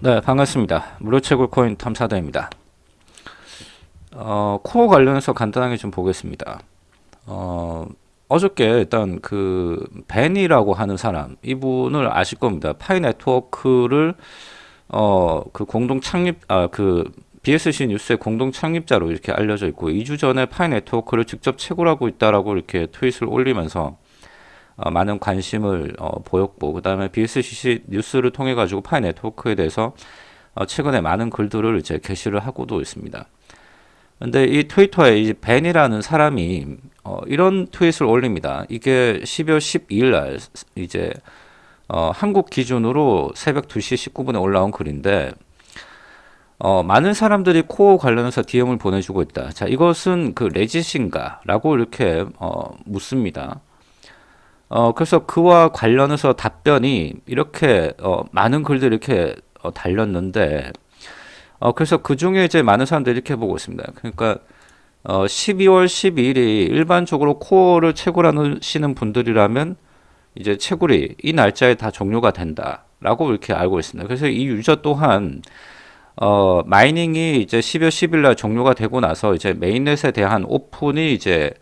네, 반갑습니다. 무료채굴 코인 탐사대입니다. 어, 코어 관련해서 간단하게 좀 보겠습니다. 어, 어저께 일단 그 벤이라고 하는 사람 이분을 아실 겁니다. 파이 네트워크를 어, 그 공동 창립 아그 BSC 뉴스의 공동 창립자로 이렇게 알려져 있고 2주 전에 파이 네트워크를 직접 채굴하고 있다라고 이렇게 트윗을 올리면서 어, 많은 관심을 어, 보였고 그 다음에 BSC 뉴스를 통해 가지고 파이 네트워크에 대해서 어, 최근에 많은 글들을 이제 게시를 하고도 있습니다. 근데 이 트위터에 이 벤이라는 사람이 어, 이런 트윗을 올립니다. 이게 12월 12일 날 이제 어, 한국 기준으로 새벽 2시 19분에 올라온 글인데 어, 많은 사람들이 코어 관련해서 DM을 보내주고 있다. 자, 이것은 그 레짓인가? 라고 이렇게 어, 묻습니다. 어, 그래서 그와 관련해서 답변이 이렇게 어, 많은 글들이 이렇게 어, 달렸는데 어, 그래서 그 중에 이제 많은 사람들이 이렇게 보고 있습니다. 그러니까 어, 12월 12일이 일반적으로 코어를 채굴하시는 분들이라면 이제 채굴이 이 날짜에 다 종료가 된다라고 이렇게 알고 있습니다. 그래서 이 유저 또한 어, 마이닝이 이제 12월 10일 날 종료가 되고 나서 이제 메인넷에 대한 오픈이 이제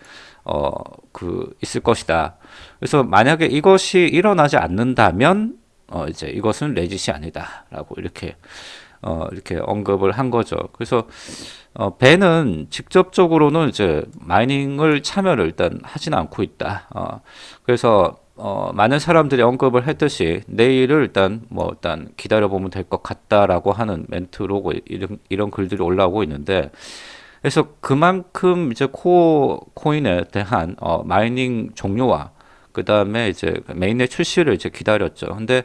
어, 그 있을 것이다. 그래서 만약에 이것이 일어나지 않는다면 어, 이제 이것은 레짓이 아니다라고 이렇게 어, 이렇게 언급을 한 거죠. 그래서 어, 벤은 직접적으로는 이제 mining을 참여를 일단 하지는 않고 있다. 어, 그래서 어, 많은 사람들이 언급을 했듯이 내일을 일단 뭐 일단 기다려 보면 될 것 같다라고 하는 멘트로 이런 이런 글들이 올라오고 있는데 그래서 그만큼 이제 코어 코인에 대한 어, mining 종료와 그 다음에 이제 메인의 출시를 이제 기다렸죠. 근데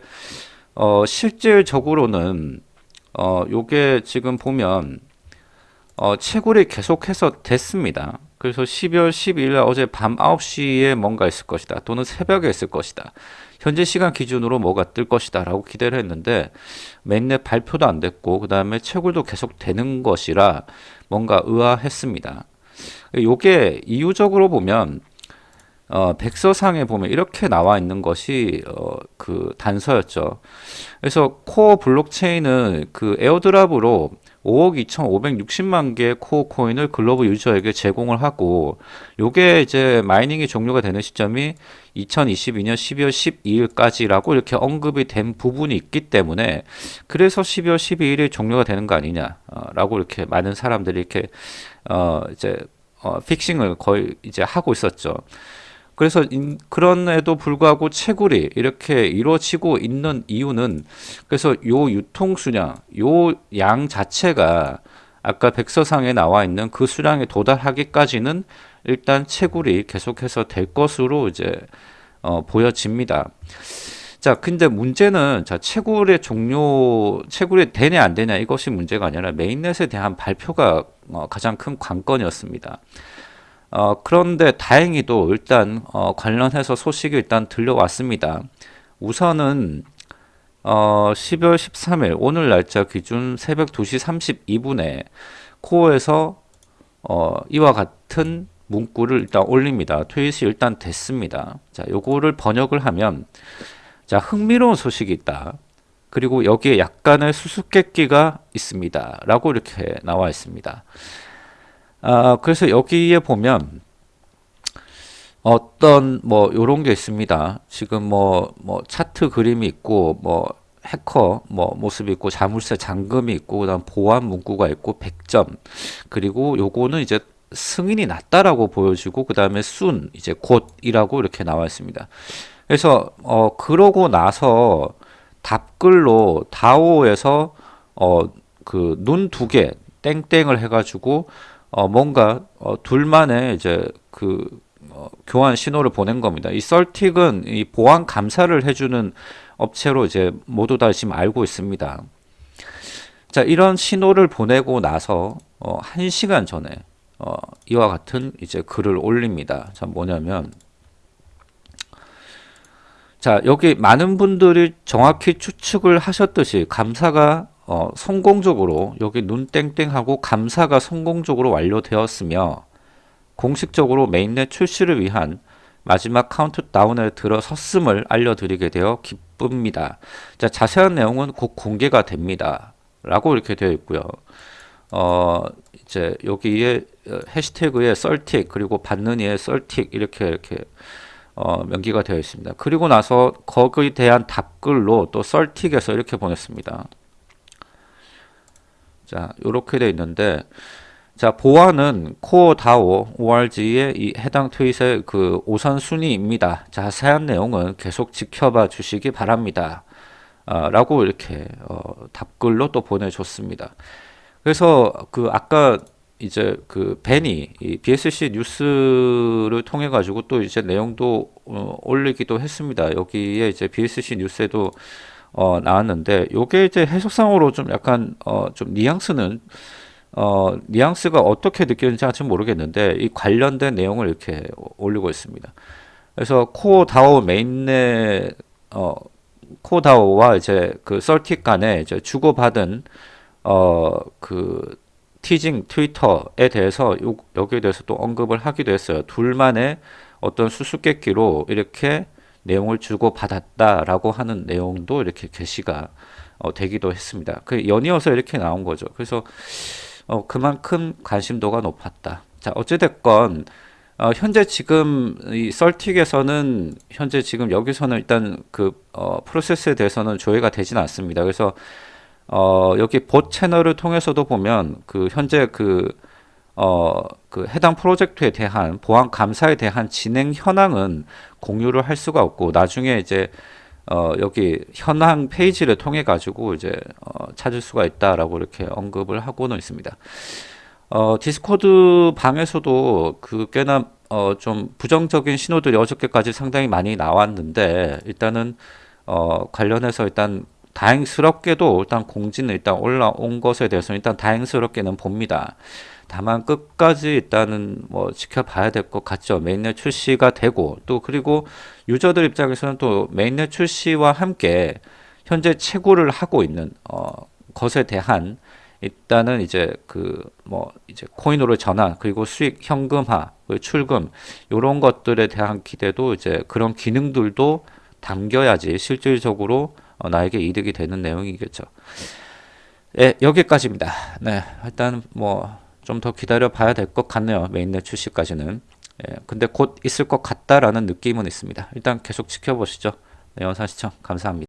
어, 실질적으로는 어, 요게 지금 보면 어, 채굴이 계속해서 됐습니다. 그래서 12월 12일 어제 밤 9시에 뭔가 있을 것이다. 또는 새벽에 있을 것이다. 현재 시간 기준으로 뭐가 뜰 것이다. 라고 기대를 했는데 맨넷 발표도 안 됐고 그 다음에 채굴도 계속 되는 것이라 뭔가 의아했습니다. 요게 이유적으로 보면 어, 백서상에 보면 이렇게 나와 있는 것이 어, 그 단서였죠. 그래서 코어 블록체인은 그 airdrop으로 5억 2,560만 개의 코어 코인을 글로벌 유저에게 제공을 하고 요게 이제 mining이 종료가 되는 시점이 2022년 12월 12일까지라고 이렇게 언급이 된 부분이 있기 때문에 그래서 12월 12일이 종료가 되는 거 아니냐라고 어, 이렇게 많은 사람들이 이렇게 어 이제 어 픽싱을 거의 이제 하고 있었죠. 그래서 그런에도 불구하고 채굴이 이렇게 이루어지고 있는 이유는 그래서 요 유통 수량, 요 양 자체가 아까 백서상에 나와 있는 그 수량에 도달하기까지는 일단 채굴이 계속해서 될 것으로 이제 어, 보여집니다. 자, 근데 문제는 자 채굴의 종료, 채굴이 되냐 안 되냐 이것이 문제가 아니라 메인넷에 대한 발표가 어, 가장 큰 관건이었습니다. 어, 그런데 다행히도 일단 어, 관련해서 소식이 일단 들려왔습니다. 우선은 어, 12월 13일 오늘 날짜 기준 새벽 2시 32분에 코어에서 어, 이와 같은 문구를 일단 올립니다. 트윗이 일단 됐습니다. 자, 요거를 번역을 하면 자, 흥미로운 소식이 있다. 그리고 여기에 약간의 수수께끼가 있습니다. 라고 이렇게 나와 있습니다. 아, 그래서 여기에 보면 어떤 뭐 요런 게 있습니다. 지금 뭐뭐 뭐 차트 그림이 있고 뭐 해커 뭐 모습이 있고 자물쇠 잠금이 있고 그다음 보안 문구가 있고 100점 그리고 요거는 이제 승인이 났다라고 보여지고 그다음에 순 이제 곧이라고 이렇게 나와 있습니다. 그래서 어 그러고 나서 답글로 다오에서 어 그 눈 두 개 땡땡을 해 가지고 어, 뭔가 어, 둘만의 이제 그 어, 교환 신호를 보낸 겁니다. 이 썰틱은 이 보안 감사를 해주는 업체로 이제 모두 다 지금 알고 있습니다. 자, 이런 신호를 보내고 나서 어, 1시간 전에 어, 이와 같은 이제 글을 올립니다. 자, 뭐냐면 자, 여기 많은 분들이 정확히 추측을 하셨듯이 감사가 어, 성공적으로 여기 눈땡땡하고 감사가 성공적으로 완료되었으며 공식적으로 mainnet 출시를 위한 마지막 카운트다운에 들어섰음을 알려드리게 되어 기, 바쁩니다. 자, 자세한 내용은 곧 공개가 됩니다. 라고 이렇게 되어 있고요. 어, 이제 여기에 어, 해시태그에 CertiK 그리고 받는 이에 CertiK 이렇게 이렇게 어, 명기가 되어 있습니다. 그리고 나서 거기에 대한 답글로 또 썰틱에서 이렇게 보냈습니다. 자, 이렇게 되어 있는데 자, 보안은 코어 다오 ORG의 이 해당 트윗의 그 우선 순위입니다. 자세한 내용은 계속 지켜봐 주시기 바랍니다. 아, 라고 이렇게 어, 답글로 또 보내줬습니다. 그래서 그 아까 이제 그 벤이 이 BSC 뉴스를 통해 가지고 또 이제 내용도 어, 올리기도 했습니다. 여기에 이제 BSC 뉴스에도 어, 나왔는데 요게 이제 해석상으로 좀 약간 어, 좀 뉘앙스는 어, 뉘앙스가 어떻게 느껴지는지 아직 모르겠는데 이 관련된 내용을 이렇게 올리고 있습니다. 그래서 Core DAO mainnet 어, Core DAO와 이제 그 CertiK 간에 이제 주고받은 어, 그 teasing 트위터에 대해서 요, 여기에 대해서 또 언급을 하기도 했어요. 둘만의 어떤 수수께끼로 이렇게 내용을 주고 받았다라고 하는 내용도 이렇게 게시가 어, 되기도 했습니다. 그 연이어서 이렇게 나온 거죠. 그래서 어, 그만큼 관심도가 높았다. 자, 어찌됐건 어, 현재 지금 이 썰틱에서는 현재 지금 여기서는 일단 그 어, 프로세스에 대해서는 조회가 되지는 않습니다. 그래서 어, 여기 봇 채널을 통해서도 보면 그 현재 그 어, 그 해당 프로젝트에 대한 보안 감사에 대한 진행 현황은 공유를 할 수가 없고 나중에 이제 어, 여기 현황 페이지를 통해 가지고 이제 어, 찾을 수가 있다라고 이렇게 언급을 하고는 있습니다. 어, 디스코드 방에서도 그 꽤나 어, 좀 부정적인 신호들이 어저께까지 상당히 많이 나왔는데 일단은 어, 관련해서 일단 다행스럽게도 일단 공지는 일단 올라온 것에 대해서는 일단 다행스럽게는 봅니다. 다만 끝까지 일단은 뭐 지켜봐야 될 것 같죠. mainnet 출시가 되고 또 그리고 유저들 입장에서는 또 mainnet 출시와 함께 현재 채굴을 하고 있는 어, 것에 대한 일단은 이제 그 뭐 이제 코인으로 전환 그리고 수익 현금화 출금 이런 것들에 대한 기대도 이제 그런 기능들도 담겨야지 실질적으로 어, 나에게 이득이 되는 내용이겠죠. 예, 여기까지입니다. 네, 일단 뭐 좀 더 기다려 봐야 될 것 같네요. mainnet 출시까지는. 예, 근데 곧 있을 것 같다라는 느낌은 있습니다. 일단 계속 지켜보시죠. 네, 영상 시청 감사합니다.